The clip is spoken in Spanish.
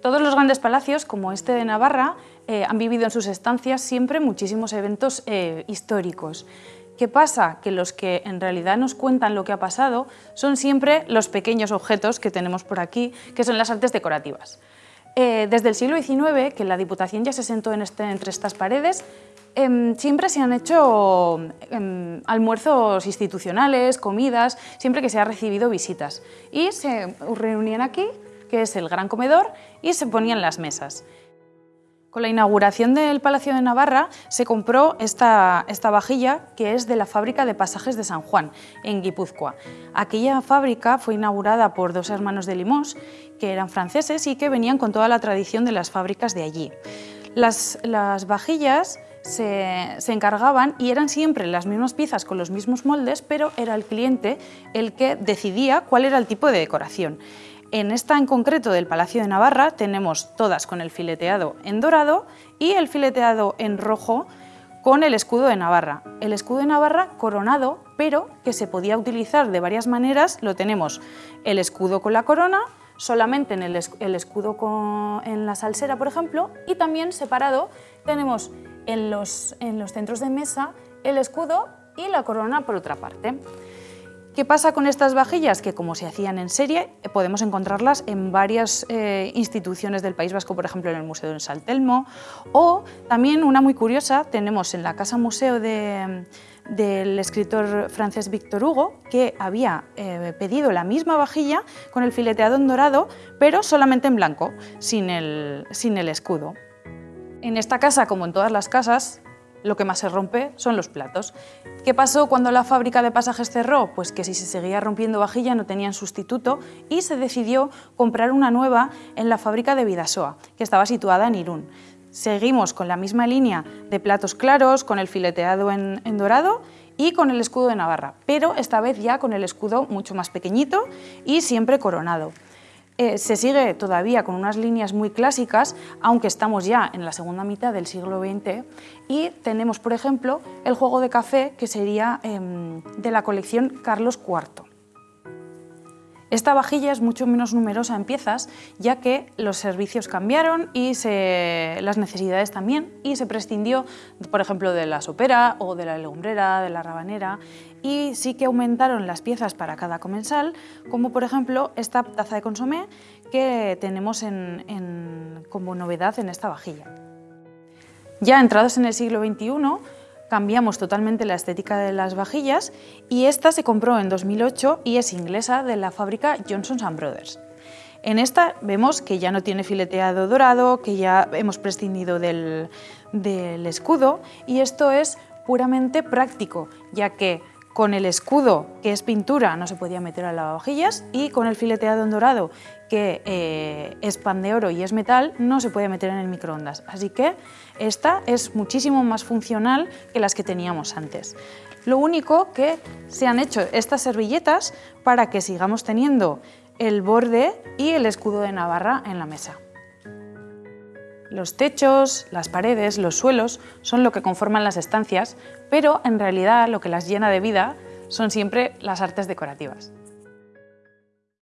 Todos los grandes palacios, como este de Navarra, eh, han vivido en sus estancias siempre muchísimos eventos eh, históricos. ¿Qué pasa? Que los que en realidad nos cuentan lo que ha pasado son siempre los pequeños objetos que tenemos por aquí, que son las artes decorativas. Eh, desde el siglo XIX, que la Diputación ya se sentó en este, entre estas paredes, em, siempre se han hecho em, almuerzos institucionales, comidas, siempre que se ha recibido visitas. Y se reunían aquí que es el gran comedor, y se ponían las mesas. Con la inauguración del Palacio de Navarra se compró esta, esta, vajilla que es de la fábrica de pasajes de San Juan, en Guipúzcoa. Aquella fábrica fue inaugurada por dos hermanos de Limos, que eran franceses y que venían con toda la tradición de las fábricas de allí. Las, las vajillas se, se, encargaban y eran siempre las mismas piezas con los mismos moldes, pero era el cliente el que decidía cuál era el tipo de decoración. En esta en concreto del Palacio de Navarra tenemos todas con el fileteado en dorado y el fileteado en rojo con el escudo de Navarra. El escudo de Navarra coronado, pero que se podía utilizar de varias maneras. Lo tenemos el escudo con la corona, solamente en el, escudo en la salsera, por ejemplo, y también separado tenemos en los, en los centros de mesa el escudo y la corona por otra parte. ¿Qué pasa con estas vajillas? Que como se hacían en serie, eh, podemos encontrarlas en varias eh, instituciones del País Vasco, por ejemplo en el Museo de Saltelmo, o también una muy curiosa, tenemos en la Casa Museo del escritor francés Victor Hugo, que había eh, pedido la misma vajilla con el fileteado en dorado, pero solamente en blanco, sin el escudo. En esta casa, como en todas las casas, lo que más se rompe son los platos. ¿Qué pasó cuando la fábrica de pasajes cerró? Pues que si se seguía rompiendo vajilla no tenían sustituto y se decidió comprar una nueva en la fábrica de Vidasoa, que estaba situada en Irún. Seguimos con la misma línea de platos claros, con el fileteado en, en dorado y con el escudo de Navarra, pero esta vez ya con el escudo mucho más pequeñito y siempre coronado. Eh, se sigue todavía con unas líneas muy clásicas, aunque estamos ya en la segunda mitad del siglo XX, y tenemos, por ejemplo, el juego de café, que sería em, de la colección Carlos IV. Esta vajilla es mucho menos numerosa en piezas, ya que los servicios cambiaron y las necesidades también, y se prescindió, por ejemplo, de la sopera o de la legumbrera, de la rabanera, y sí que aumentaron las piezas para cada comensal, como por ejemplo esta taza de consomé que tenemos como novedad en esta vajilla. Ya entrados en el siglo XXI, cambiamos totalmente la estética de las vajillas y esta se compró en 2008 y es inglesa de la fábrica Johnson Brothers. En esta vemos que ya no tiene fileteado dorado, que ya hemos prescindido del, del escudo y esto es puramente práctico, ya que con el escudo, que es pintura, no se podía meter a lavavajillas, y con el fileteado en dorado, que eh, es pan de oro y es metal, no se puede meter en el microondas. Así que esta es muchísimo más funcional que las que teníamos antes. Lo único que se han hecho estas servilletas para que sigamos teniendo el borde y el escudo de Navarra en la mesa. Los techos, las paredes, los suelos son lo que conforman las estancias, pero en realidad lo que las llena de vida son siempre las artes decorativas.